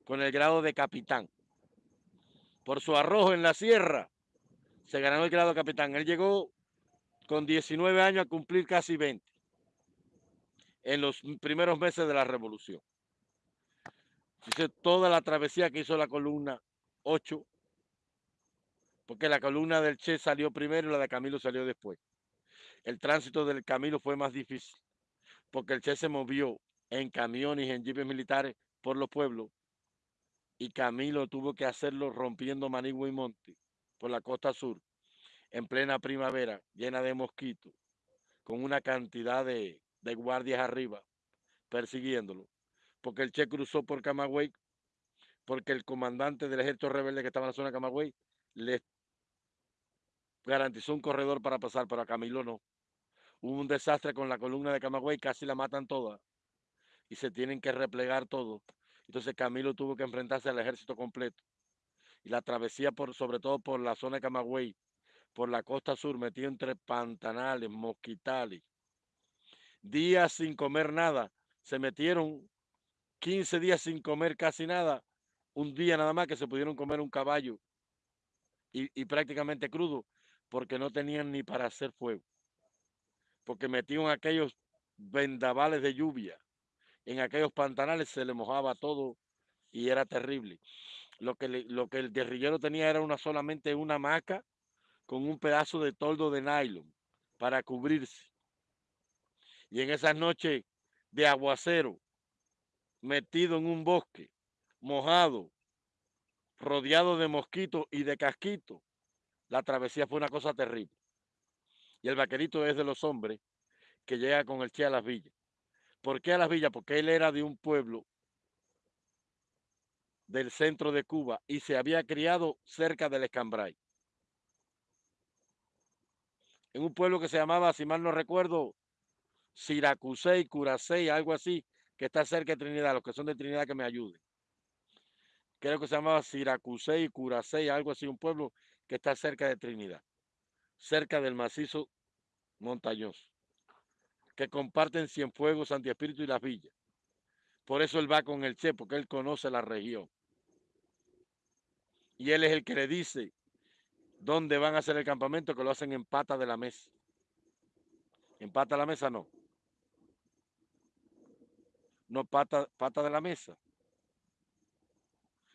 [SPEAKER 1] con el grado de capitán. Por su arrojo en la sierra, se ganó el grado de capitán. Él llegó con 19 años a cumplir casi 20 en los primeros meses de la revolución. Dice toda la travesía que hizo la columna 8, porque la columna del Che salió primero y la de Camilo salió después. El tránsito del Camilo fue más difícil, porque el Che se movió en camiones y en jipes militares por los pueblos, y Camilo tuvo que hacerlo rompiendo Manigua y Monte por la costa sur, en plena primavera, llena de mosquitos, con una cantidad de, de guardias arriba, persiguiéndolo, porque el Che cruzó por Camagüey, porque el comandante del ejército rebelde que estaba en la zona de Camagüey le garantizó un corredor para pasar, pero a Camilo no. Hubo un desastre con la columna de Camagüey, casi la matan toda y se tienen que replegar todo. Entonces Camilo tuvo que enfrentarse al ejército completo. Y la travesía, por, sobre todo por la zona de Camagüey, por la costa sur, metido entre pantanales, mosquitales, días sin comer nada. Se metieron 15 días sin comer casi nada. Un día nada más que se pudieron comer un caballo y, y prácticamente crudo porque no tenían ni para hacer fuego. Porque metieron aquellos vendavales de lluvia. En aquellos pantanales se le mojaba todo y era terrible. Lo que, lo que el guerrillero tenía era una solamente una hamaca con un pedazo de toldo de nylon para cubrirse. Y en esas noches de aguacero, metido en un bosque, mojado, rodeado de mosquitos y de casquitos, la travesía fue una cosa terrible. Y el vaquerito es de los hombres que llega con el Che a las villas. ¿Por qué a las villas? Porque él era de un pueblo del centro de Cuba y se había criado cerca del Escambray. En un pueblo que se llamaba, si mal no recuerdo, Siracusey, Curacey, algo así, que está cerca de Trinidad, los que son de Trinidad que me ayuden. Creo que se llamaba Siracusey, Curacey, algo así, un pueblo que está cerca de Trinidad, cerca del macizo montañoso, que comparten Cienfuegos, Santi Espíritu y Las Villas. Por eso él va con el Che, porque él conoce la región. Y él es el que le dice dónde van a hacer el campamento, que lo hacen en pata de la mesa. En pata de la mesa no. No pata, pata de la mesa.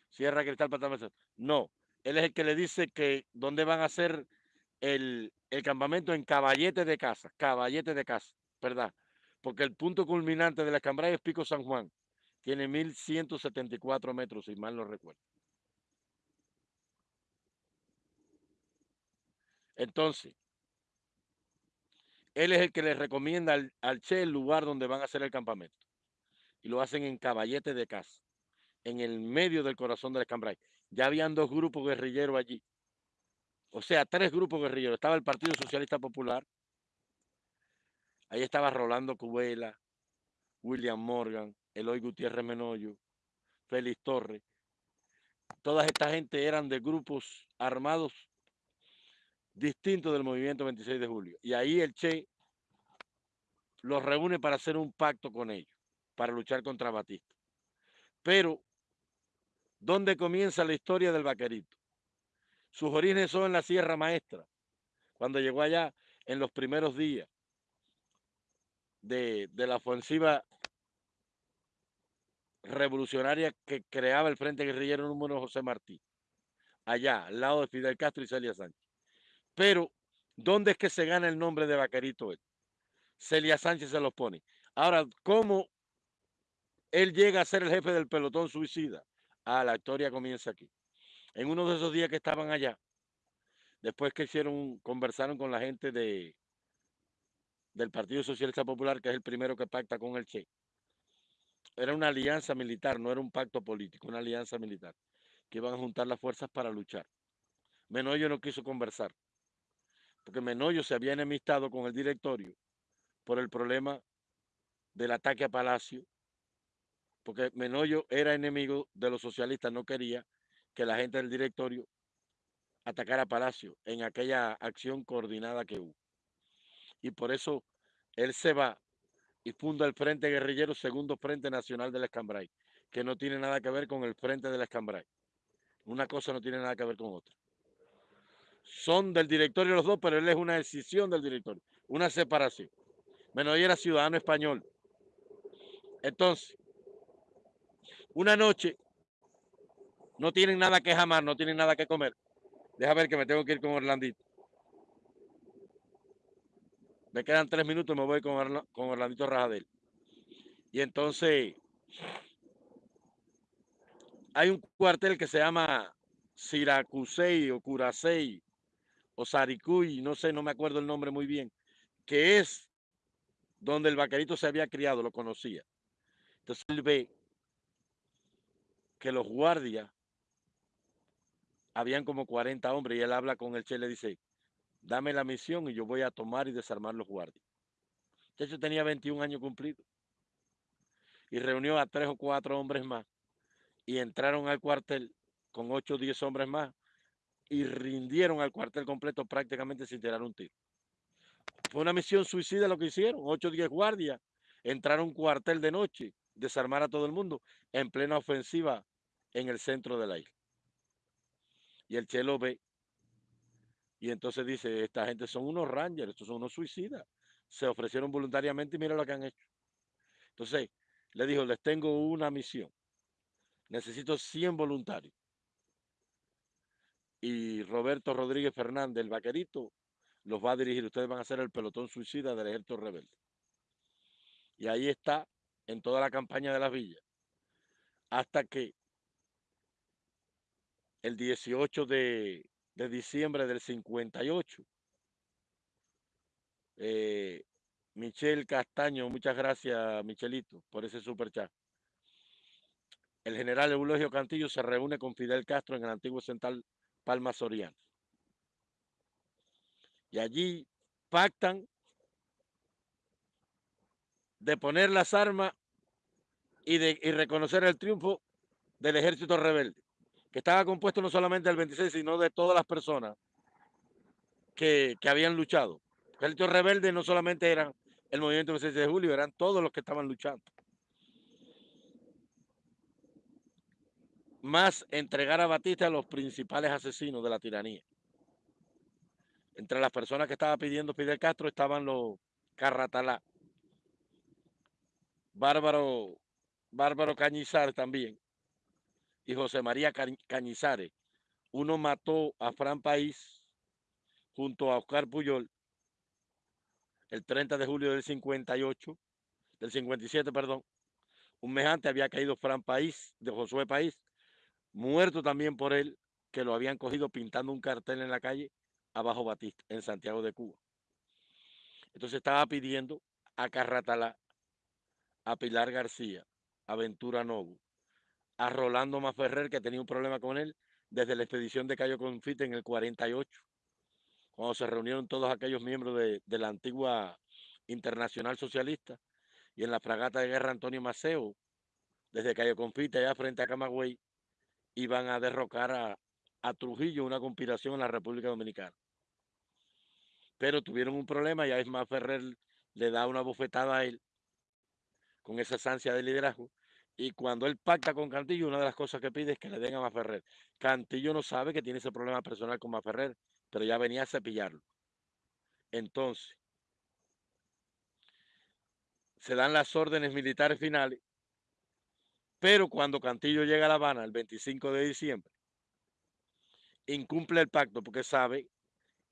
[SPEAKER 1] Cierra cristal, pata de la mesa. No, él es el que le dice que dónde van a hacer el, el campamento en caballete de casa, caballete de casa, ¿verdad? Porque el punto culminante de la escambray es Pico San Juan. Tiene 1174 metros, si mal no recuerdo. Entonces, él es el que le recomienda al, al, Che el lugar donde van a hacer el campamento. Y lo hacen en Caballete de Casa, en el medio del corazón del Escambray. Ya habían dos grupos guerrilleros allí. O sea, tres grupos guerrilleros. Estaba el Partido Socialista Popular. Ahí estaba Rolando Cubela, William Morgan, Eloy Gutiérrez Menoyo, Félix Torres. Toda esta gente eran de grupos armados distintos del movimiento 26 de julio. Y ahí el Che los reúne para hacer un pacto con ellos, para luchar contra Batista. Pero, ¿dónde comienza la historia del vaquerito? Sus orígenes son en la Sierra Maestra, cuando llegó allá en los primeros días de, de la ofensiva revolucionaria que creaba el Frente Guerrillero número José Martí, allá, al lado de Fidel Castro y Celia Sánchez. Pero, ¿dónde es que se gana el nombre de Vaquerito él? Celia Sánchez se los pone. Ahora, ¿cómo él llega a ser el jefe del pelotón suicida? Ah, la historia comienza aquí. En uno de esos días que estaban allá, después que hicieron, conversaron con la gente de, del Partido Socialista Popular, que es el primero que pacta con el Che. Era una alianza militar, no era un pacto político, una alianza militar, que iban a juntar las fuerzas para luchar. Menoyo no quiso conversar, porque Menoyo se había enemistado con el directorio por el problema del ataque a Palacio, porque Menoyo era enemigo de los socialistas, no quería que la gente del directorio atacara Palacio en aquella acción coordinada que hubo. Y por eso él se va y funda el Frente Guerrillero Segundo Frente Nacional del Escambray, que no tiene nada que ver con el Frente del Escambray. Una cosa no tiene nada que ver con otra. Son del directorio los dos, pero él es una decisión del directorio, una separación. Bueno, era ciudadano español. Entonces, una noche, no tienen nada que jamar, no tienen nada que comer. Deja ver que me tengo que ir con Orlandito. Me quedan tres minutos me voy con, con Orlandito Rajadel. Y entonces, hay un cuartel que se llama Siracusei o Curasei o Saricuy, no sé, no me acuerdo el nombre muy bien, que es donde el vaquerito se había criado, lo conocía. Entonces él ve que los guardias, habían como 40 hombres y él habla con el Che le dice, dame la misión y yo voy a tomar y desarmar los guardias. De hecho tenía 21 años cumplidos y reunió a tres o cuatro hombres más y entraron al cuartel con ocho o diez hombres más y rindieron al cuartel completo prácticamente sin tirar un tiro. Fue una misión suicida lo que hicieron, ocho o diez guardias, entraron un cuartel de noche, desarmar a todo el mundo en plena ofensiva en el centro de la isla. Y el Che lo ve y entonces dice, esta gente son unos rangers, estos son unos suicidas. Se ofrecieron voluntariamente y mira lo que han hecho. Entonces, le dijo, les tengo una misión. Necesito 100 voluntarios. Y Roberto Rodríguez Fernández, el vaquerito, los va a dirigir. Ustedes van a ser el pelotón suicida del ejército rebelde. Y ahí está en toda la campaña de las villas. Hasta que el 18 de, de diciembre del 58. Eh, Michel Castaño, muchas gracias, Michelito, por ese super chat. El general Eulogio Cantillo se reúne con Fidel Castro en el antiguo central Palma Soriano. Y allí pactan de poner las armas y de y reconocer el triunfo del ejército rebelde que estaba compuesto no solamente del 26, sino de todas las personas que, habían luchado. El ejército rebelde no solamente eran el movimiento del 26 de julio, eran todos los que estaban luchando. Más entregar a Batista a los principales asesinos de la tiranía. Entre las personas que estaba pidiendo Fidel Castro estaban los Carratalá, Bárbaro, Bárbaro Cañizar también, y José María Cañizares. Uno mató a Fran País junto a Oscar Puyol el 30 de julio del 58, del 57, perdón. Un mejante había caído Fran País, de Josué País, muerto también por él, que lo habían cogido pintando un cartel en la calle abajo Batista, en Santiago de Cuba. Entonces estaba pidiendo a Carratalá, a Pilar García, a Ventura Novo, a Rolando Maferrer, que tenía un problema con él desde la expedición de Cayo Confite en el 48, cuando se reunieron todos aquellos miembros de, la antigua Internacional Socialista y en la fragata de guerra Antonio Maceo, desde Cayo Confite allá frente a Camagüey, iban a derrocar a, a Trujillo, una conspiración en la República Dominicana. Pero tuvieron un problema y a Ismael Ferrer le da una bofetada a él con esa ansia de liderazgo y cuando él pacta con Cantillo, una de las cosas que pide es que le den a Maferrer. Cantillo no sabe que tiene ese problema personal con Maferrer, pero ya venía a cepillarlo. Entonces, se dan las órdenes militares finales, pero cuando Cantillo llega a La Habana el 25 de diciembre, incumple el pacto porque sabe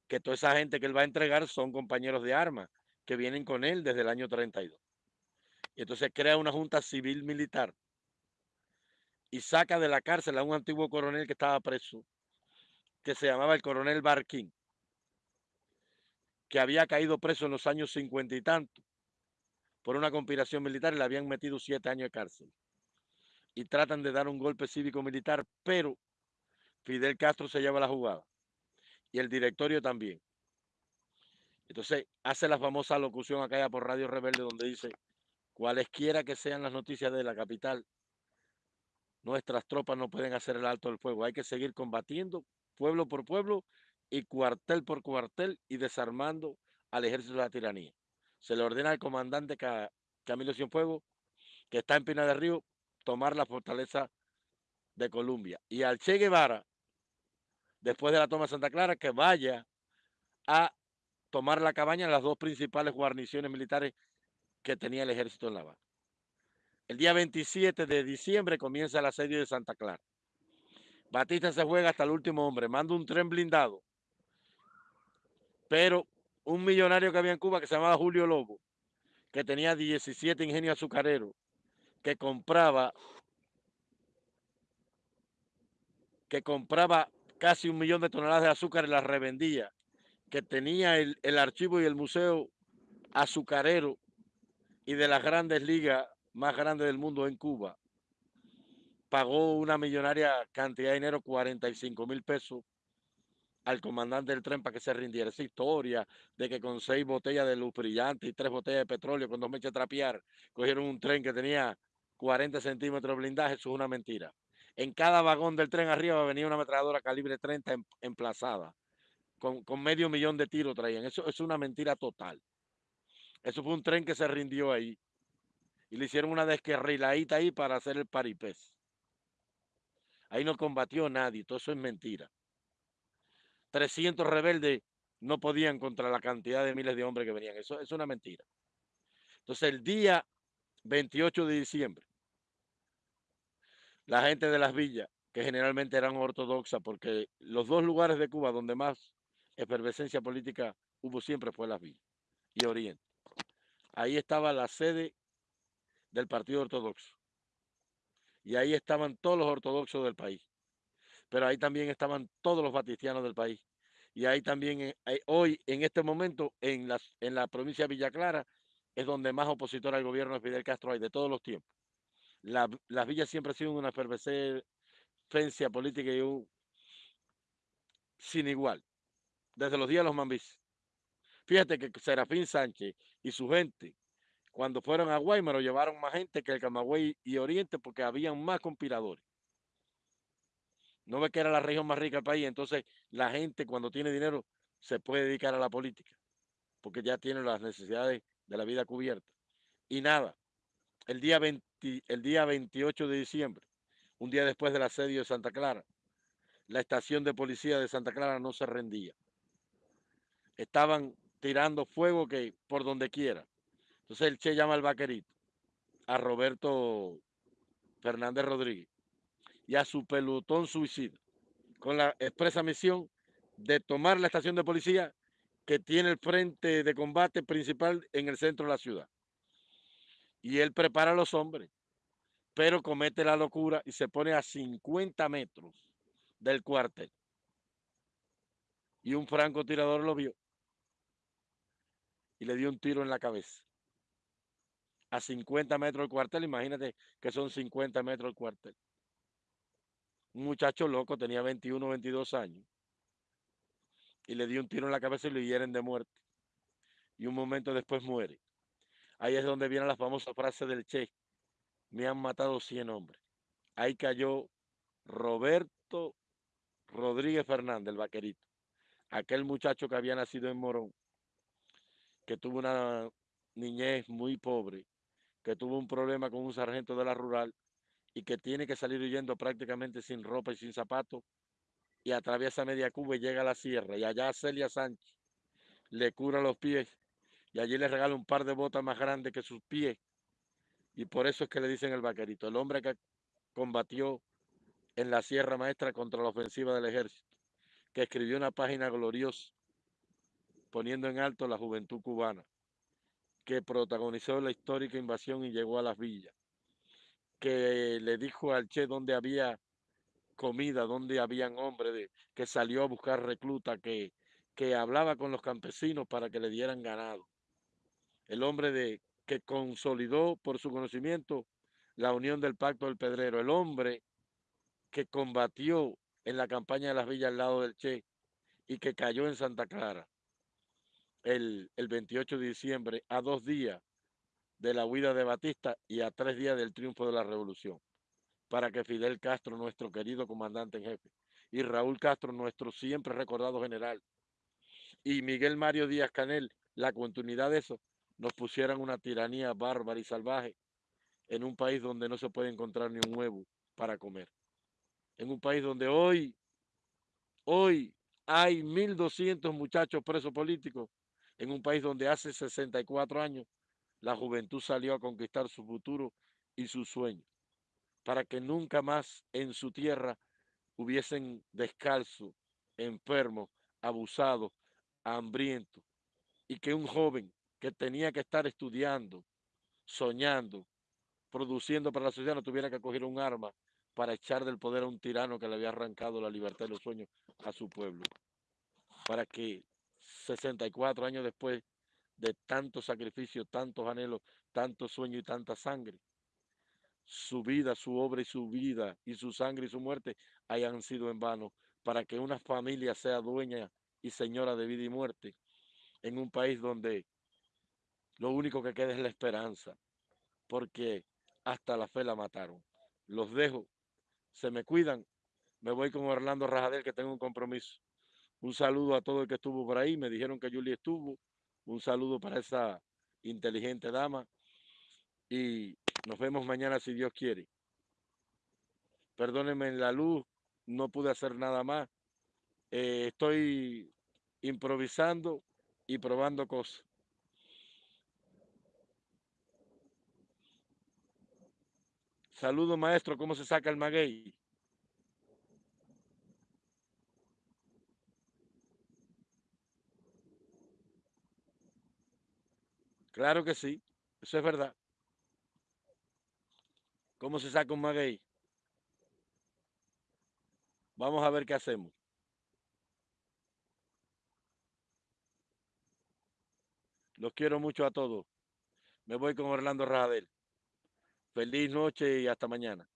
[SPEAKER 1] que toda esa gente que él va a entregar son compañeros de armas que vienen con él desde el año 32. Y entonces crea una junta civil militar y saca de la cárcel a un antiguo coronel que estaba preso, que se llamaba el coronel Barquín, que había caído preso en los años cincuenta y tanto por una conspiración militar y le habían metido siete años de cárcel. Y tratan de dar un golpe cívico-militar, pero Fidel Castro se lleva la jugada y el directorio también. Entonces hace la famosa locución acá por Radio Rebelde donde dice, cualesquiera que sean las noticias de la capital, nuestras tropas no pueden hacer el alto del fuego. Hay que seguir combatiendo pueblo por pueblo y cuartel por cuartel y desarmando al ejército de la tiranía. Se le ordena al comandante Camilo Cienfuegos, que está en Pina del Río, tomar la fortaleza de Colombia. Y al Che Guevara, después de la toma de Santa Clara, que vaya a tomar la cabaña en las dos principales guarniciones militares que tenía el ejército en La Habana. El día 27 de diciembre comienza el asedio de Santa Clara. Batista se juega hasta el último hombre, manda un tren blindado. Pero un millonario que había en Cuba que se llamaba Julio Lobo, que tenía 17 ingenios azucareros, que compraba que compraba casi un millón de toneladas de azúcar y las revendía, que tenía el, el archivo y el museo azucarero y de las grandes ligas más grande del mundo en Cuba, pagó una millonaria cantidad de dinero, 45 mil pesos, al comandante del tren para que se rindiera. Esa historia de que con seis botellas de luz brillante y tres botellas de petróleo, con dos mechas trapear, cogieron un tren que tenía 40 centímetros de blindaje, eso es una mentira. En cada vagón del tren arriba venía una ametralladora calibre 30 em, emplazada, con, con medio millón de tiros traían. Eso es una mentira total. Eso fue un tren que se rindió ahí y le hicieron una descarriladita ahí para hacer el paripés. Ahí no combatió nadie, todo eso es mentira. 300 rebeldes no podían contra la cantidad de miles de hombres que venían. Eso es una mentira. Entonces el día 28 de diciembre, la gente de las villas, que generalmente eran ortodoxas, porque los dos lugares de Cuba donde más efervescencia política hubo siempre fue las villas y Oriente. Ahí estaba la sede del Partido Ortodoxo. Y ahí estaban todos los ortodoxos del país. Pero ahí también estaban todos los batistianos del país. Y ahí también, eh, hoy, en este momento, en, en la provincia de Villa Clara, es donde más opositor al gobierno de Fidel Castro hay de todos los tiempos. las villas siempre han sido una efervescencia política y un, sin igual, desde los días de los mambis. Fíjate que Serafín Sánchez y su gente cuando fueron a Guaymaro llevaron más gente que el Camagüey y Oriente porque habían más conspiradores. No ve que era la región más rica del país, entonces la gente cuando tiene dinero se puede dedicar a la política, porque ya tiene las necesidades de la vida cubierta. Y nada, el día, el día 28 de diciembre, un día después del asedio de Santa Clara, la estación de policía de Santa Clara no se rendía. Estaban tirando fuego que por donde quiera. Entonces el Che llama al vaquerito, a Roberto Fernández Rodríguez y a su pelotón suicida, con la expresa misión de tomar la estación de policía que tiene el frente de combate principal en el centro de la ciudad. Y él prepara a los hombres, pero comete la locura y se pone a 50 metros del cuartel. Y un francotirador lo vio y le dio un tiro en la cabeza a 50 metros del cuartel, imagínate que son 50 metros el cuartel. Un muchacho loco, tenía 21, 22 años, y le dio un tiro en la cabeza y lo hieren de muerte. Y un momento después muere. Ahí es donde viene la famosa frase del Che, me han matado 100 hombres. Ahí cayó Roberto Rodríguez Fernández, el vaquerito, aquel muchacho que había nacido en Morón, que tuvo una niñez muy pobre, que tuvo un problema con un sargento de la rural y que tiene que salir huyendo prácticamente sin ropa y sin zapatos y atraviesa media Cuba y llega a la sierra y allá Celia Sánchez le cura los pies y allí le regala un par de botas más grandes que sus pies y por eso es que le dicen el vaquerito, el hombre que combatió en la Sierra Maestra contra la ofensiva del ejército, que escribió una página gloriosa poniendo en alto la juventud cubana que protagonizó la histórica invasión y llegó a las villas, que le dijo al Che dónde había comida, dónde habían hombres, que salió a buscar recluta, que, que hablaba con los campesinos para que le dieran ganado. El hombre de, que consolidó por su conocimiento la unión del Pacto del Pedrero, el hombre que combatió en la campaña de las villas al lado del Che y que cayó en Santa Clara el, 28 de diciembre, a dos días de la huida de Batista y a tres días del triunfo de la revolución. para que Fidel Castro, nuestro querido comandante en jefe, y Raúl Castro, nuestro siempre recordado general, y Miguel Mario Díaz Canel, la continuidad de eso, nos pusieran una tiranía bárbara y salvaje en un país donde no se puede encontrar ni un huevo para comer. En un país donde hoy, hoy hay 1.200 muchachos presos políticos, en un país donde hace 64 años la juventud salió a conquistar su futuro y sus sueños, para que nunca más en su tierra hubiesen descalzo, enfermos, abusados, hambrientos, y que un joven que tenía que estar estudiando, soñando, produciendo para la sociedad, no tuviera que coger un arma para echar del poder a un tirano que le había arrancado la libertad y los sueños a su pueblo. Para que 64 años después de tantos sacrificios, tantos anhelos, tantos sueños y tanta sangre, su vida, su obra y su vida y su sangre y su muerte hayan sido en vano, para que una familia sea dueña y señora de vida y muerte en un país donde lo único que queda es la esperanza, porque hasta la fe la mataron. Los dejo, se me cuidan, me voy con Orlando Rajadel que tengo un compromiso. Un saludo a todo el que estuvo por ahí, me dijeron que Julie estuvo, un saludo para esa inteligente dama y nos vemos mañana si Dios quiere. Perdónenme en la luz, no pude hacer nada más. Eh, estoy improvisando y probando cosas. Saludo maestro, ¿cómo se saca el maguey? Claro que sí, eso es verdad. ¿Cómo se saca un maguey? Vamos a ver qué hacemos. Los quiero mucho a todos. Me voy con Orlando Rajadel. Feliz noche y hasta mañana.